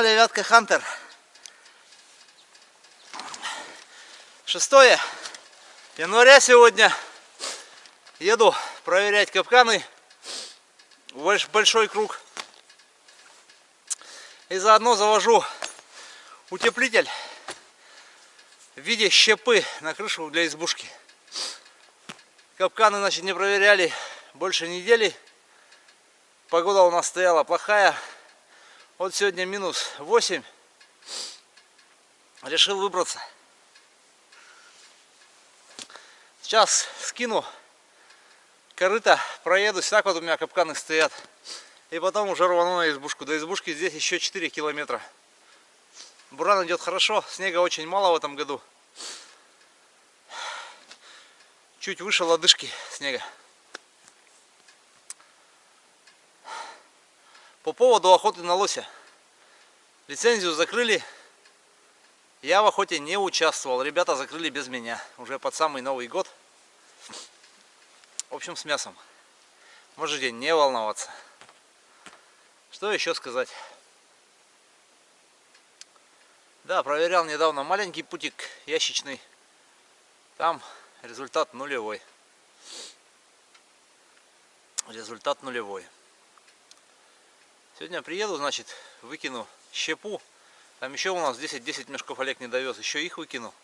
канале Вятка Хантер. 6 января сегодня. Еду проверять капканы. Большой круг. И заодно завожу утеплитель в виде щепы на крышу для избушки. Капканы, значит, не проверяли больше недели. Погода у нас стояла плохая. Вот сегодня минус 8. Решил выбраться. Сейчас скину корыто, проедусь. Так вот у меня капканы стоят. И потом уже рвану на избушку. До избушки здесь еще 4 километра. Буран идет хорошо. Снега очень мало в этом году. Чуть выше лодыжки снега. По поводу охоты на лося. Лицензию закрыли. Я в охоте не участвовал. Ребята закрыли без меня. Уже под самый Новый год. В общем, с мясом. Можете не волноваться. Что еще сказать? Да, проверял недавно маленький путик ящичный. Там результат нулевой. Результат нулевой. Сегодня приеду, значит, выкину щепу. Там еще у нас 10-10 мешков Олег не довез. Еще их выкину.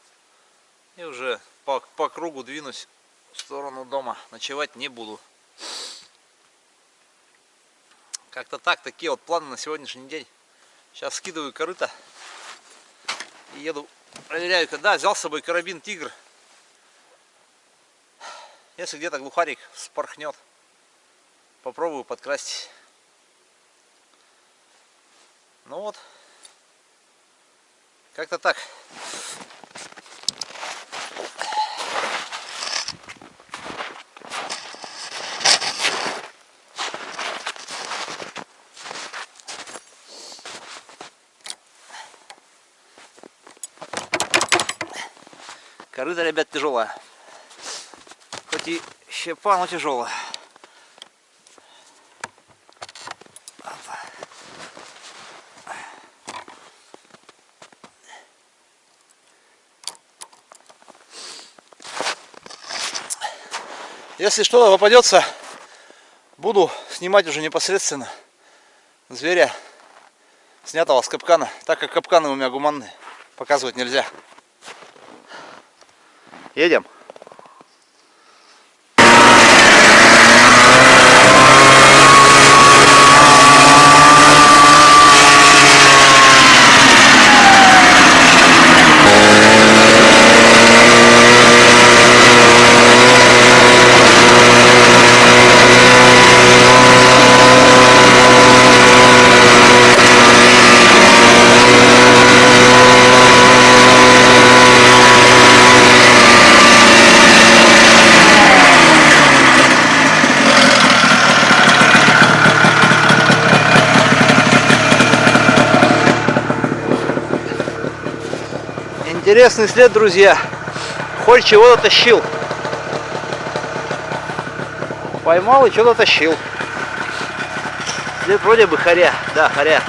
И уже по, по кругу двинусь в сторону дома. Ночевать не буду. Как-то так, такие вот планы на сегодняшний день. Сейчас скидываю корыто. И еду, проверяю, когда взял с собой карабин Тигр. Если где-то глухарик спорхнет, попробую подкрасть. Ну вот. Как-то так. Корыто, ребят, тяжелая. Хоть и щепа, но тяжелая. Если что-то попадется, буду снимать уже непосредственно зверя, снятого с капкана, так как капканы у меня гуманные, показывать нельзя. Едем. Интересный след, друзья. Холь чего-то тащил. Поймал и что-то тащил. След вроде бы хоря. Да, хоря.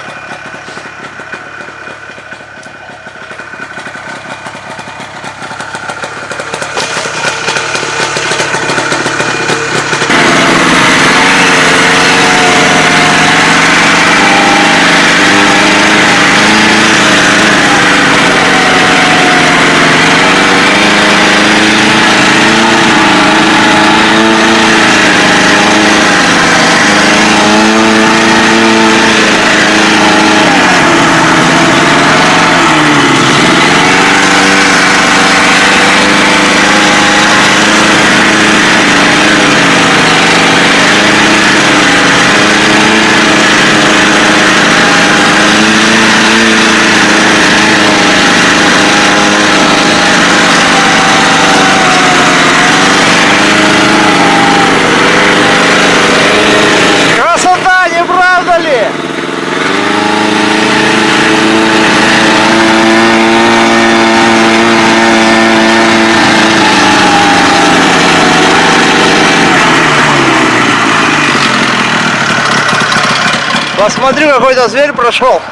Какой-то зверь прошел.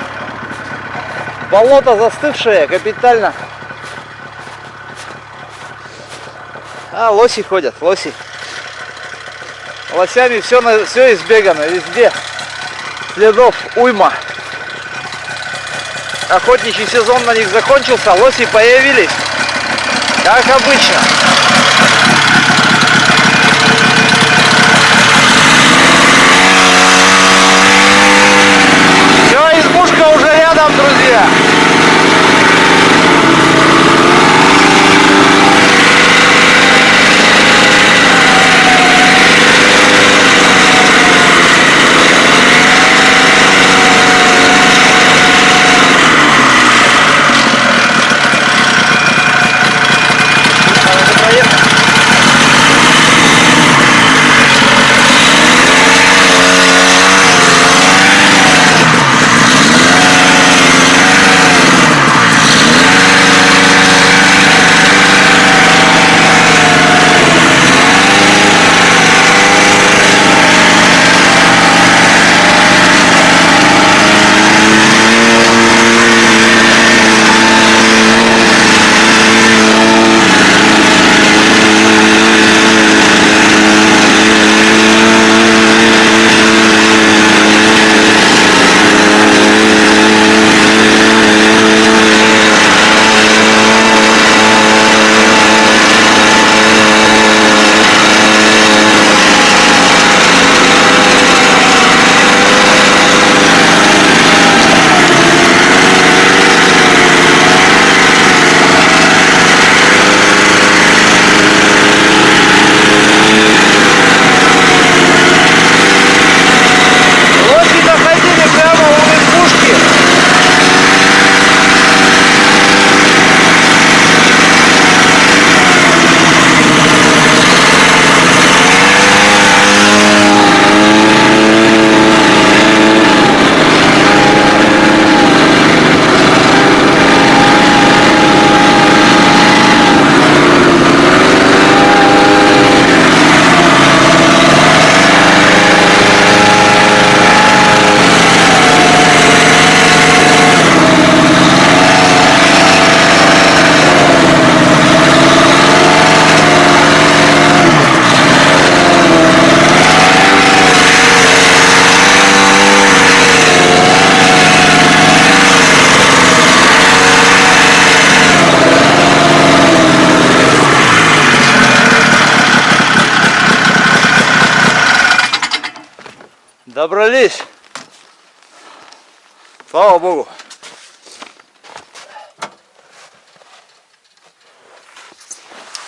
Болото застывшее, капитально. А, лоси ходят, лоси. Лосями все, все избегано, везде. Следов уйма. Охотничий сезон на них закончился, лоси появились. Как обычно.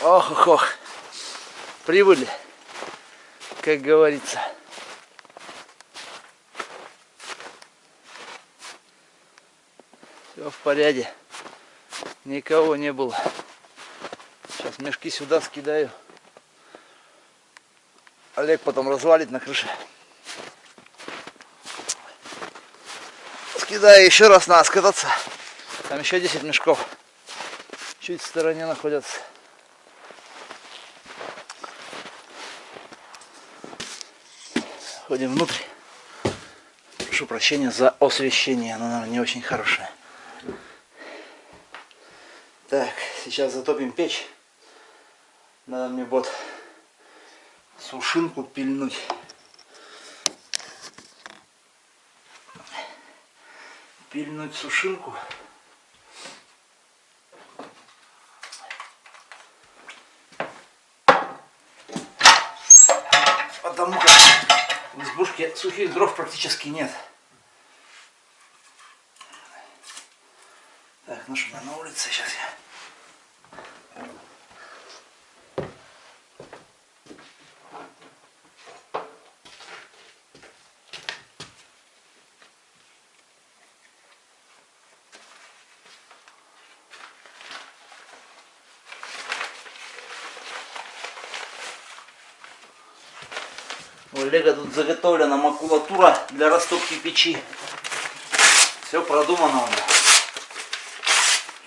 Ох, ох, ох. Прибыли, как говорится. Все в порядке. Никого не было. Сейчас мешки сюда скидаю. Олег потом развалит на крыше. Скидаю еще раз надо скататься. Там еще 10 мешков. Чуть в стороне находятся. Ходим внутрь. Прошу прощения за освещение, оно, наверное, не очень хорошее. Так, сейчас затопим печь. Надо мне вот сушинку пильнуть. Пильнуть сушинку. Потому как избушке сухих дров практически нет. Так, ну что, на улице сейчас У Олега тут заготовлена макулатура для растопки печи. Все продумано у него.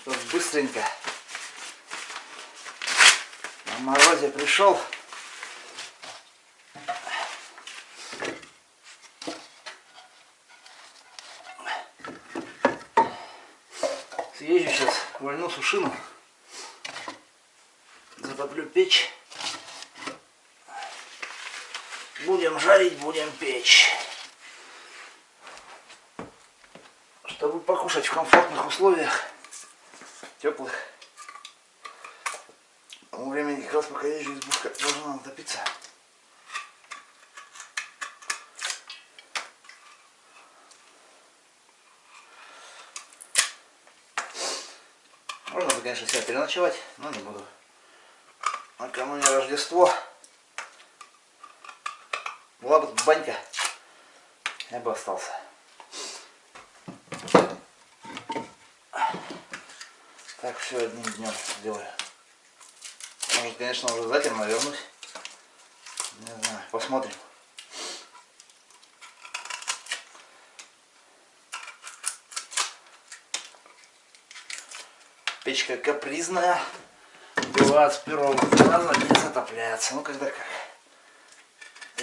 Чтобы быстренько. На морозе пришел. Съезжу сейчас, вольну сушину. Затоплю печь. Жарить, будем печь. Чтобы покушать в комфортных условиях, теплых. К тому времени, как раз пока езжу, избушка должна натопиться. Можно бы, конечно, себя переночевать, но не буду. Накануне Рождество. Была бы банька, я бы остался. Так, все одним днем сделаю. Может, конечно, уже затемно вернусь. Не знаю, посмотрим. Печка капризная. Бывает с первого раза не затопляется. Ну, когда как.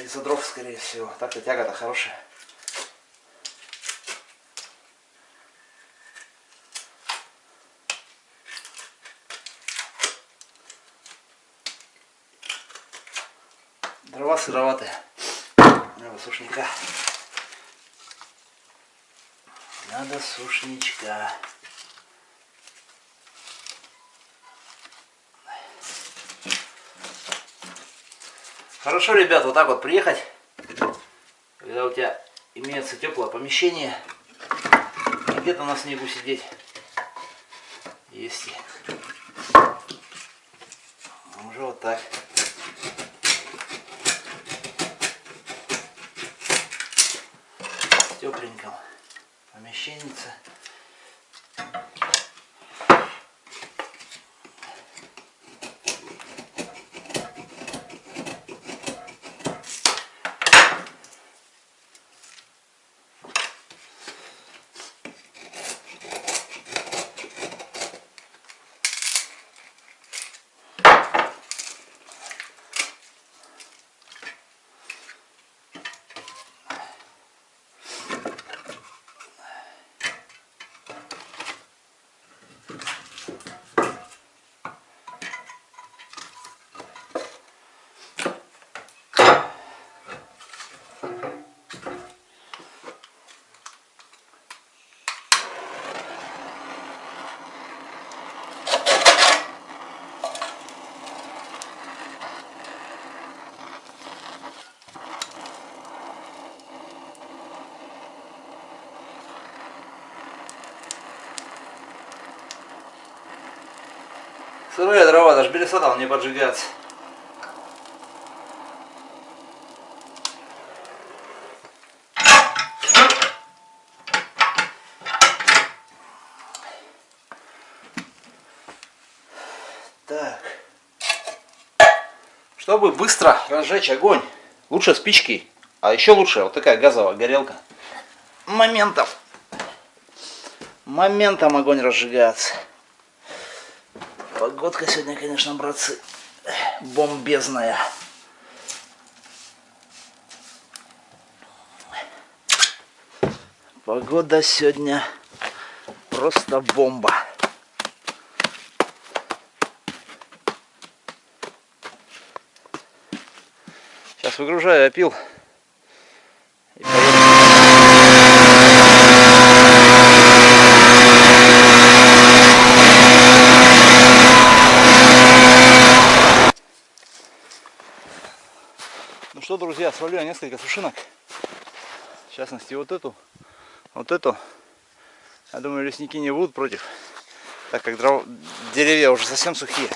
Из-за дров, скорее всего. Так-то тяга-то хорошая. Дрова сыроватые. Надо сушника. Надо сушничка. Хорошо, ребят, вот так вот приехать, когда у тебя имеется теплое помещение, где-то на снегу сидеть, если уже вот так. Сырые дрова, даже белеса там не поджигаться. Так. Чтобы быстро разжечь огонь, лучше спички, а еще лучше вот такая газовая горелка. Моментом. Моментом огонь разжигается. Погодка сегодня, конечно, братцы, бомбезная. Погода сегодня просто бомба. Сейчас выгружаю опил. Я несколько сушинок. В частности, вот эту, вот эту. Я думаю, лесники не будут против, так как дров... деревья уже совсем сухие.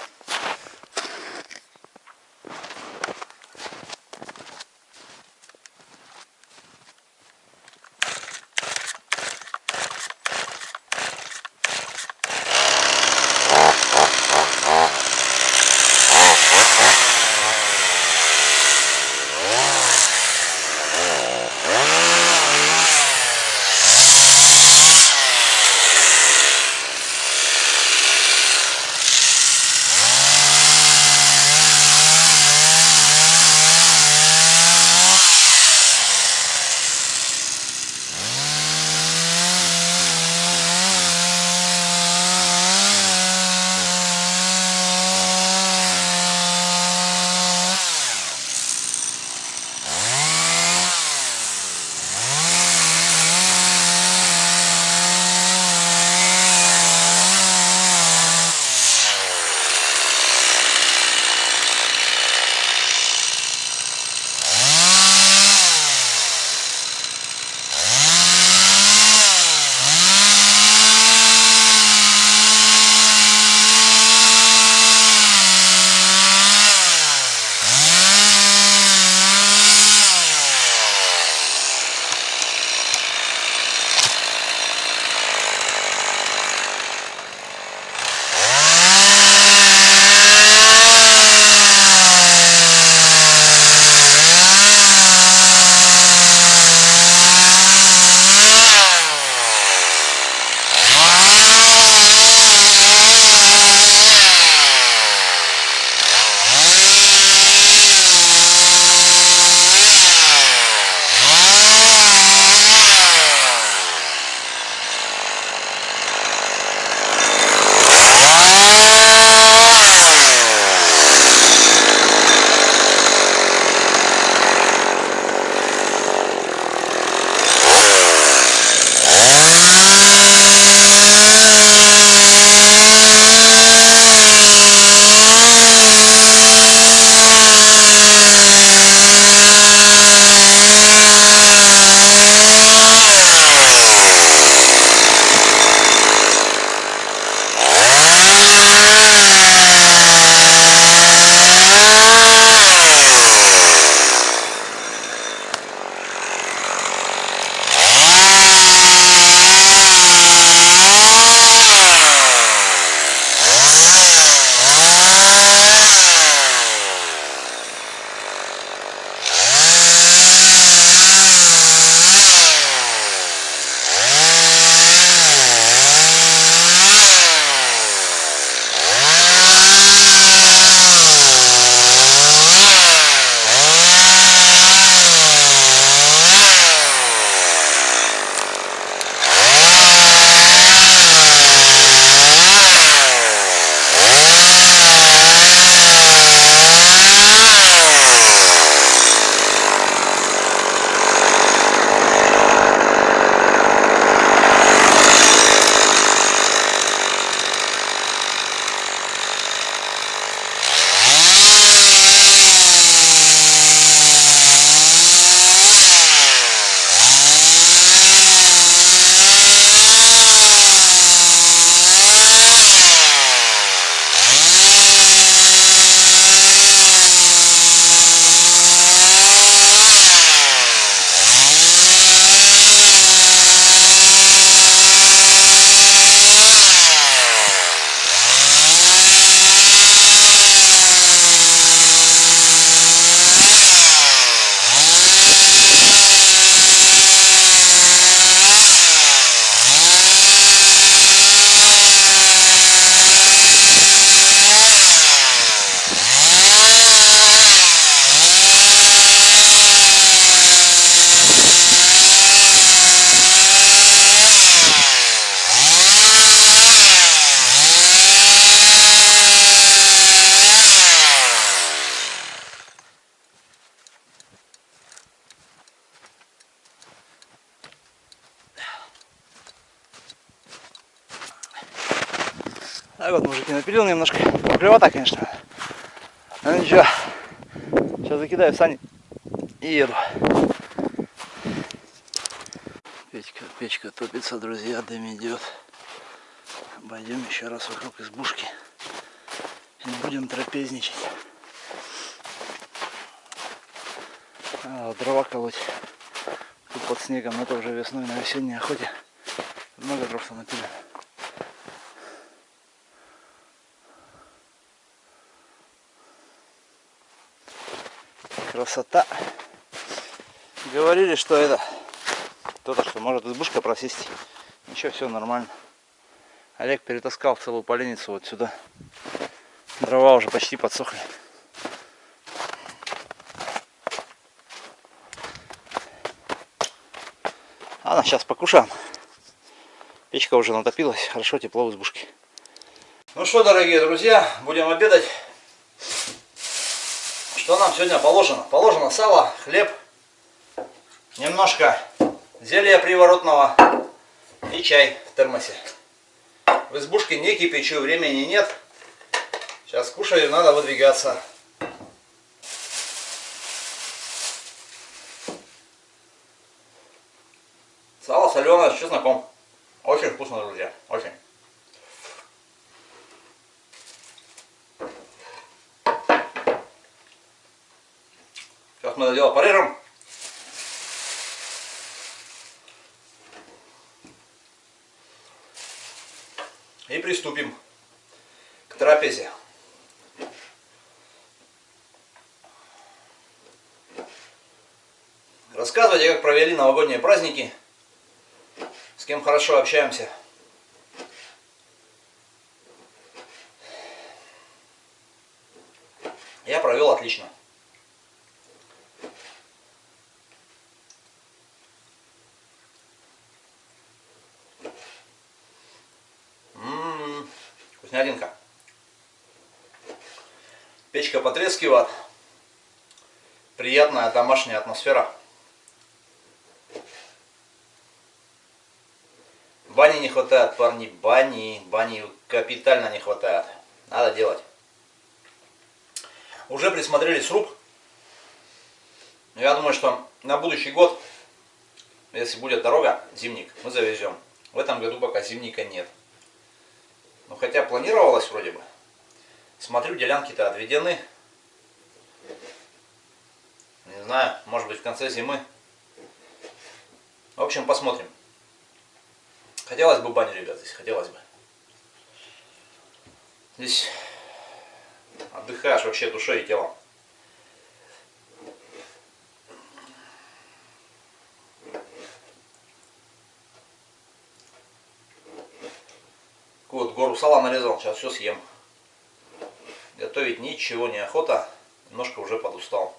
Клевота, конечно. Ну ничего. Сейчас закидаю сани и еду. Печка, печка топится, друзья, дым идет. Обойдем еще раз вокруг избушки. И будем трапезничать. А, дрова колоть. Тут под снегом, но это уже весной на весенней охоте. Много дров напилено. Красота. Говорили, что это кто-то, что может избушка просесть. Ничего, все нормально. Олег перетаскал целую поленницу вот сюда. Дрова уже почти подсохли. Ладно, сейчас покушаем. Печка уже натопилась, хорошо, тепло в избушке. Ну что, дорогие друзья, будем обедать. Что нам сегодня положено? Положено сало, хлеб, немножко зелья приворотного и чай в термосе. В избушке не кипячу, времени нет. Сейчас кушаю, надо выдвигаться. Сало соленое с чесноком. Очень вкусно, друзья. Очень. Дело порежем. И приступим к трапезе. Рассказывайте, как провели новогодние праздники, с кем хорошо общаемся. Печка потрескивает. Приятная домашняя атмосфера. Бани не хватает, парни, бани. Бани капитально не хватает. Надо делать. Уже присмотрели сруб. Я думаю, что на будущий год, если будет дорога, зимник, мы завезем. В этом году пока зимника нет. Ну хотя планировалось вроде бы. Смотрю, делянки-то отведены. Не знаю, может быть в конце зимы. В общем, посмотрим. Хотелось бы баню, ребят, здесь хотелось бы. Здесь отдыхаешь вообще душой и телом. Вот гору сала нарезал, сейчас все съем. Готовить ничего не охота, немножко уже подустал.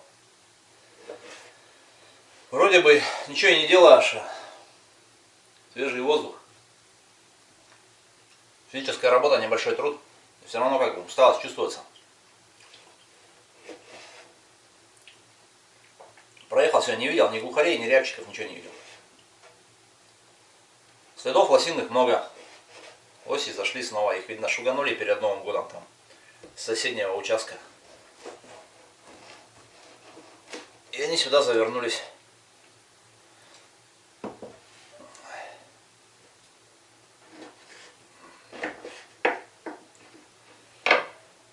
Вроде бы ничего и не делаешь, а свежий воздух. Физическая работа, небольшой труд. Все равно как бы усталость чувствуется. Проехал сегодня, не видел ни глухарей, ни рябчиков, ничего не видел. Следов лосиных много. Оси зашли снова, их видно шуганули перед Новым годом там соседнего участка. И они сюда завернулись.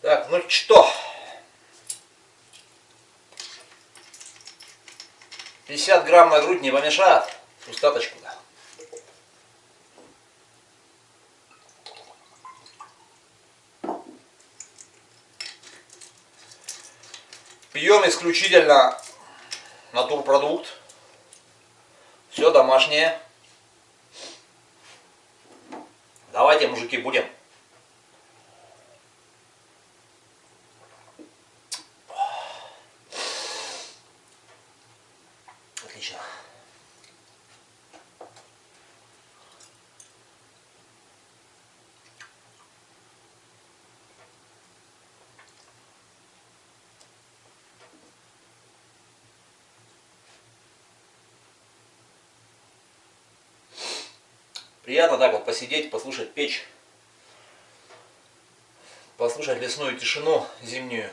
Так, ну что? 50 грамм на грудь не помешает. Пустаточку, да. Пьем исключительно натурпродукт. Все домашнее. Давайте, мужики, будем. Приятно так вот посидеть, послушать печь. послушать лесную тишину зимнюю.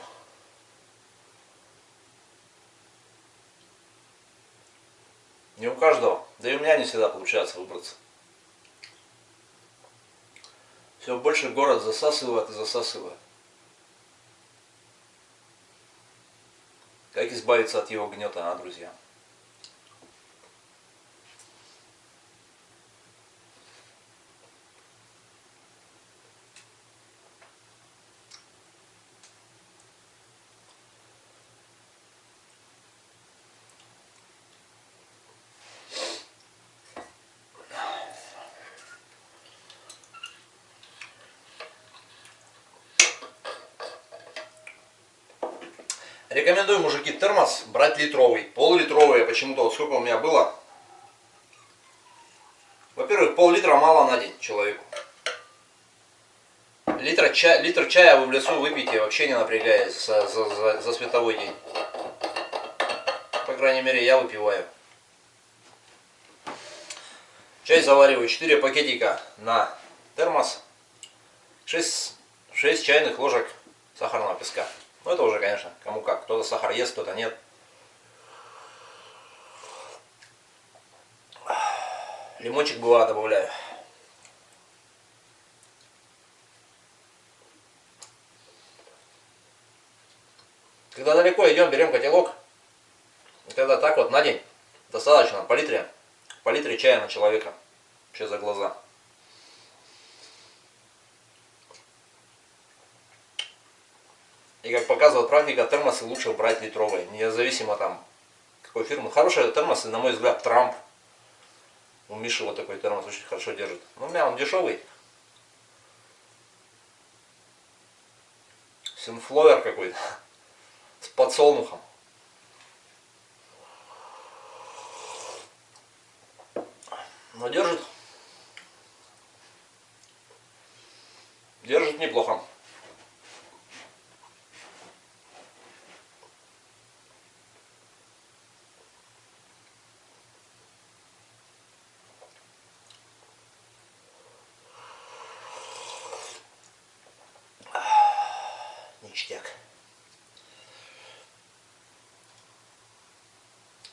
Не у каждого, да и у меня не всегда получается выбраться. Все больше город засасывает и засасывает. Как избавиться от его гнета, а, друзья? Рекомендую, мужики, термос брать литровый. Пол-литровый, почему-то, вот сколько у меня было. Во-первых, пол-литра мало на день человеку. Литр, чая, литр чая вы в лесу выпьете, вообще не напрягаясь за, за, за, за световой день. По крайней мере, я выпиваю. Чай завариваю 4 пакетика на термос. 6, 6 чайных ложек сахарного песка. Ну это уже, конечно, кому как. Кто-то сахар ест, кто-то нет. Лимончик бывает добавляю. Когда далеко идем, берем котелок. И тогда так вот на день достаточно по литре, по литре чая на человека. Вообще за глаза. И как показывает практика, термосы лучше брать литровые, независимо там какой фирмы. Хорошие термосы, на мой взгляд, Трамп. У Миши вот такой термос очень хорошо держит. Ну, у меня он дешевый. Синфловер какой-то. С подсолнухом. Но держит. Держит неплохо.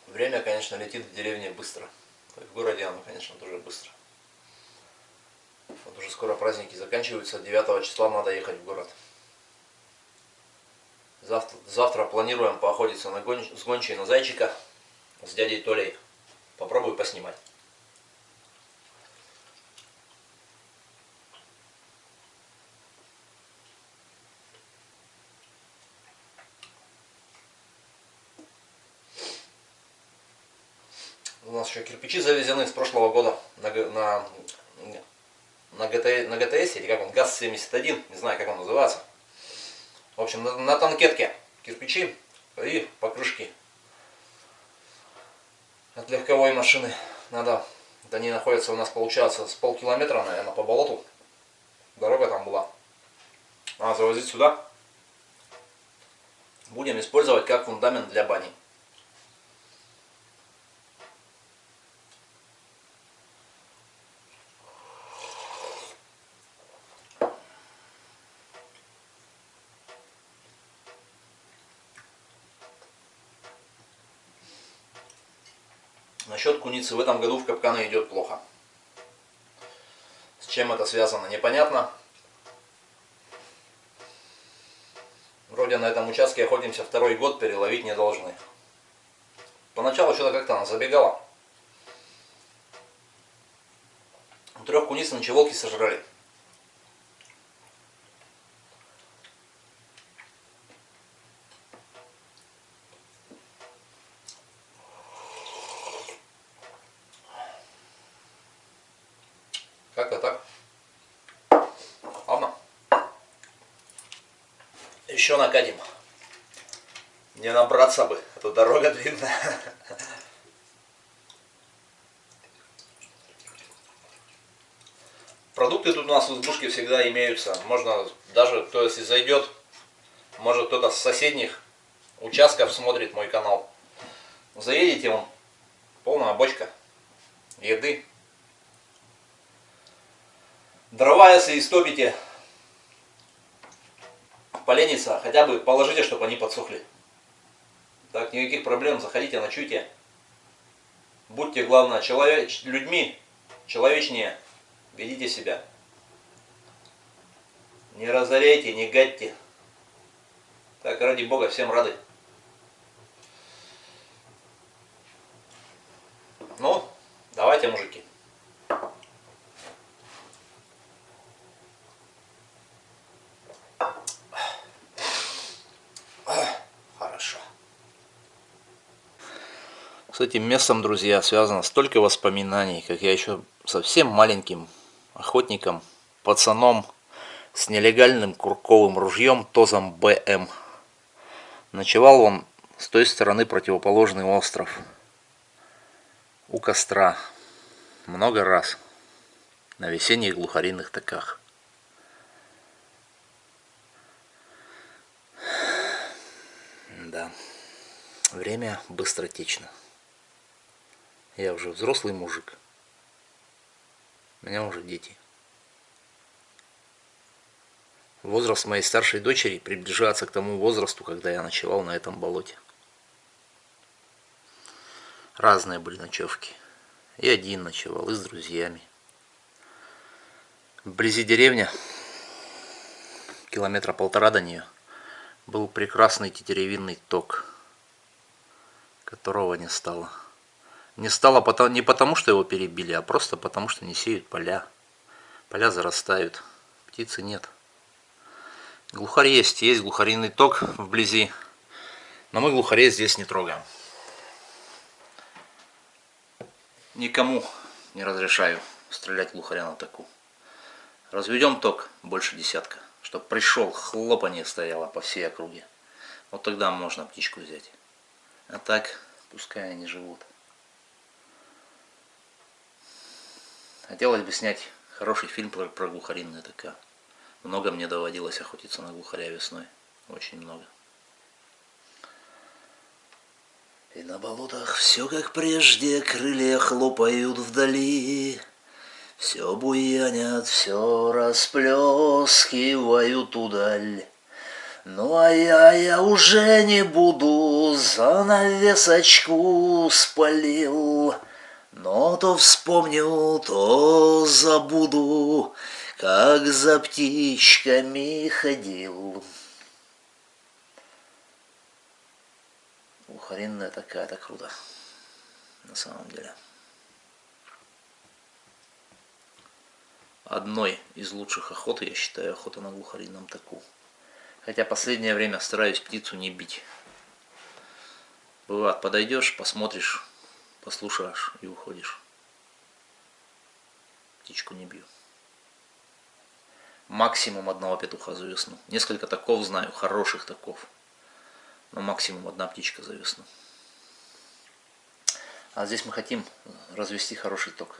Время, конечно, летит в деревне быстро. В городе оно, конечно, тоже быстро. Вот уже скоро праздники заканчиваются. 9 числа надо ехать в город. Завтра, завтра планируем поохотиться на гон, с гончей на зайчика с дядей Толей. Попробую поснимать. У нас еще кирпичи завезены с прошлого года на, на, на, ГТ, на ГТС, или как он, ГАЗ-71, не знаю, как он называется. В общем, на, на танкетке кирпичи и покрышки от легковой машины. Надо, они находятся у нас, получается, с полкилометра, наверное, по болоту. Дорога там была. Надо завозить сюда. Будем использовать как фундамент для бани. Куницы в этом году в капканы идет плохо. С чем это связано, непонятно. Вроде на этом участке охотимся второй год, переловить не должны. Поначалу что-то как-то она забегала. Трех куниц ночеволки сожрали. Как-то так. Ладно. Еще накатим. Набраться бы, а то дорога длинная. Продукты тут у нас в избушке всегда имеются. Можно даже, то есть, зайдет, может кто-то с соседних участков смотрит мой канал. Заедете, он полная бочка еды. Дрова, если истопите, полениться, хотя бы положите, чтобы они подсохли. Так, никаких проблем, заходите, ночуйте. Будьте, главное, человек, людьми, человечнее, ведите себя. Не разоряйте, не гадьте. Так, ради Бога, всем рады. Ну, давайте, мужики. Хорошо. С этим местом, друзья, связано столько воспоминаний, как я еще совсем маленьким охотником, пацаном с нелегальным курковым ружьем ТОЗом БМ. Ночевал он с той стороны противоположный остров у костра много раз на весенних глухариных таках. Да, время быстротечно. Я уже взрослый мужик. У меня уже дети. Возраст моей старшей дочери приближается к тому возрасту, когда я ночевал на этом болоте. Разные были ночевки. И один ночевал, и с друзьями. Вблизи деревня, километра полтора до нее, был прекрасный тетеревинный ток, которого не стало. Не стало потому, не потому, что его перебили, а просто потому, что не сеют поля. Поля зарастают, птицы нет. Глухарь есть, есть глухариный ток вблизи, но мы глухарей здесь не трогаем. Никому не разрешаю стрелять глухаря на таку. Разведем ток больше десятка, чтобы пришел, хлопанье стояло по всей округе. Вот тогда можно птичку взять. А так, пускай они живут. Хотелось бы снять хороший фильм про, про глухаринную ТК. Много мне доводилось охотиться на глухаря весной. Очень много. И на болотах все как прежде, крылья хлопают вдали. Все буянят, все расплескивают удаль. Ну а я, я уже не буду, занавесочку спалил. Но то вспомню, то забуду, как за птичками ходил. Глухаринная такая-то круто. На самом деле. Одной из лучших охот, я считаю, охота на глухаринном таку. Хотя последнее время стараюсь птицу не бить. Бывает, подойдешь, посмотришь, послушаешь и уходишь. Птичку не бью. Максимум одного петуха за весну. Несколько таков знаю, хороших таков но максимум одна птичка за весну. А здесь мы хотим развести хороший ток.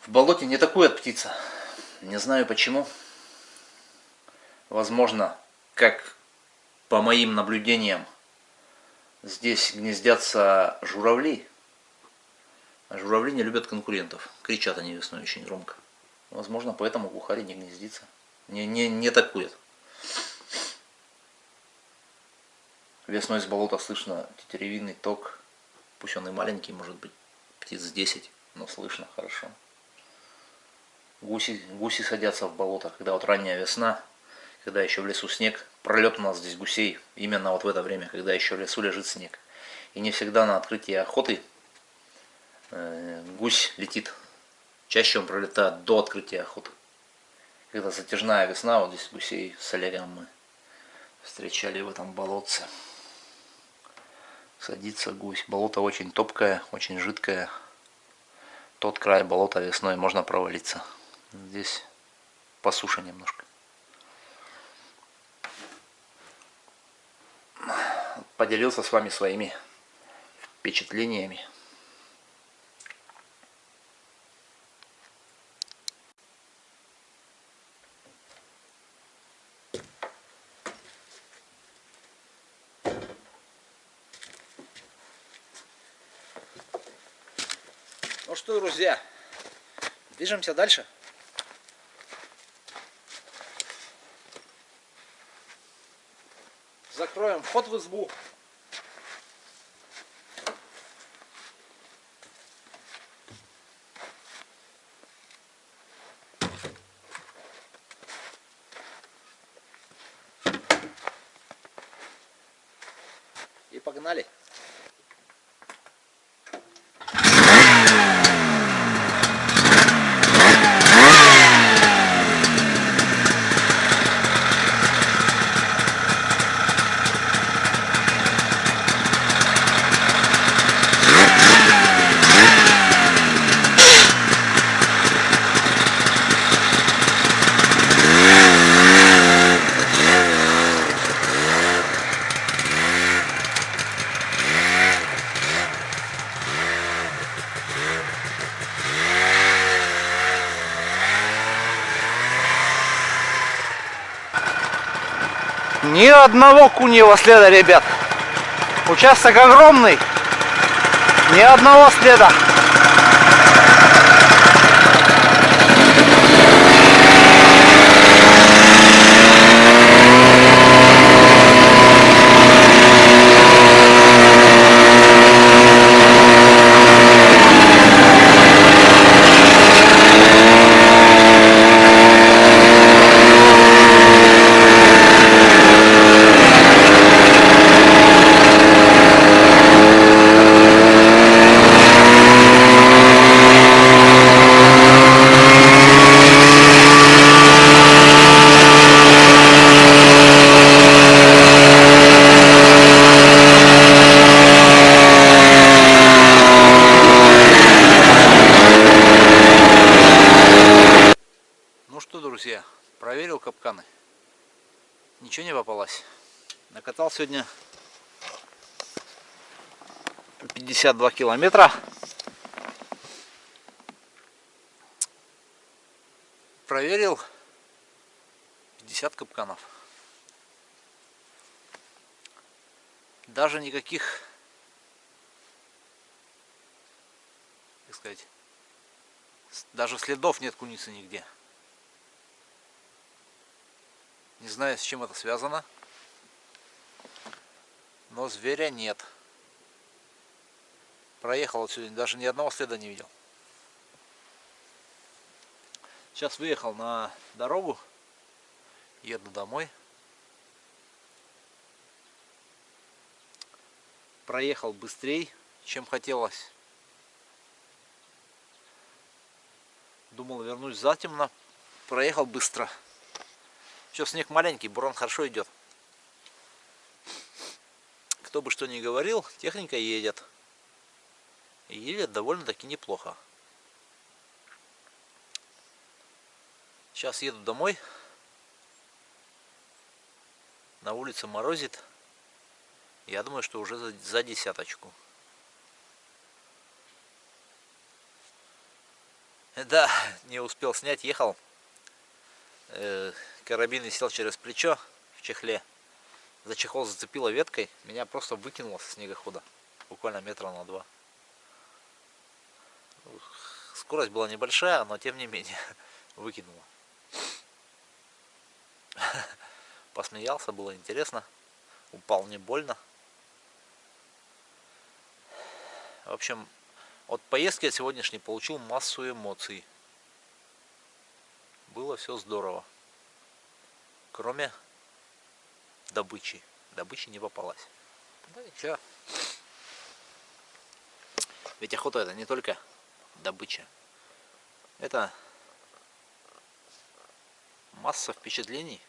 В болоте не такует птица. Не знаю почему. Возможно, как по моим наблюдениям, здесь гнездятся журавли. А журавли не любят конкурентов. Кричат они весной очень громко. Возможно, поэтому глухарь не гнездится. Не, не, не такует. Весной с болота слышно тетеревинный ток. Пусть он и маленький, может быть, птиц 10, но слышно хорошо. Гуси, гуси садятся в болото, когда вот ранняя весна, когда еще в лесу снег. Пролет у нас здесь гусей именно вот в это время, когда еще в лесу лежит снег. И не всегда на открытии охоты э, гусь летит. Чаще он пролетает до открытия охоты. Когда затяжная весна, вот здесь гусей с Олегом мы встречали в этом болотце садится гусь. Болото очень топкое, очень жидкое. Тот край болота весной можно провалиться. Здесь по суше немножко. Поделился с вами своими впечатлениями. Ну что, друзья, движемся дальше. Закроем вход Одного куньего следа, ребят. Участок огромный. Ни одного следа. Ну что, друзья, проверил капканы. Ничего не попалось. Накатал сегодня 52 километра. Проверил 50 капканов. Даже никаких, как сказать, даже следов нет куницы нигде. Не знаю, с чем это связано. Но зверя нет. Проехал сегодня, даже ни одного следа не видел. Сейчас выехал на дорогу. Еду домой. Проехал быстрее, чем хотелось. Думал вернусь затемно. Проехал быстро. Сейчас снег маленький, буран хорошо идет. Кто бы что ни говорил, техника едет. И едет довольно-таки неплохо. Сейчас еду домой. На улице морозит. Я думаю, что уже за, десяточку. Да, не успел снять, ехал. Карабин висел через плечо в чехле. За чехол зацепило веткой, меня просто выкинуло со снегохода. Буквально метра на два. Скорость была небольшая, но тем не менее выкинула. Посмеялся, было интересно. Упал не больно. В общем, от поездки от сегодняшней получил массу эмоций. Было все здорово. Кроме добычи. Добычи не попалась. Да ничего. Ведь охота это не только добыча. Это масса впечатлений,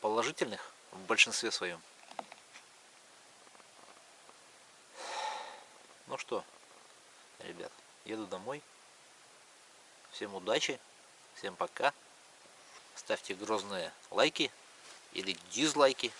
положительных в большинстве своем. Ну что, ребят, еду домой. Всем удачи, всем пока. Ставьте грозные лайки или дизлайки.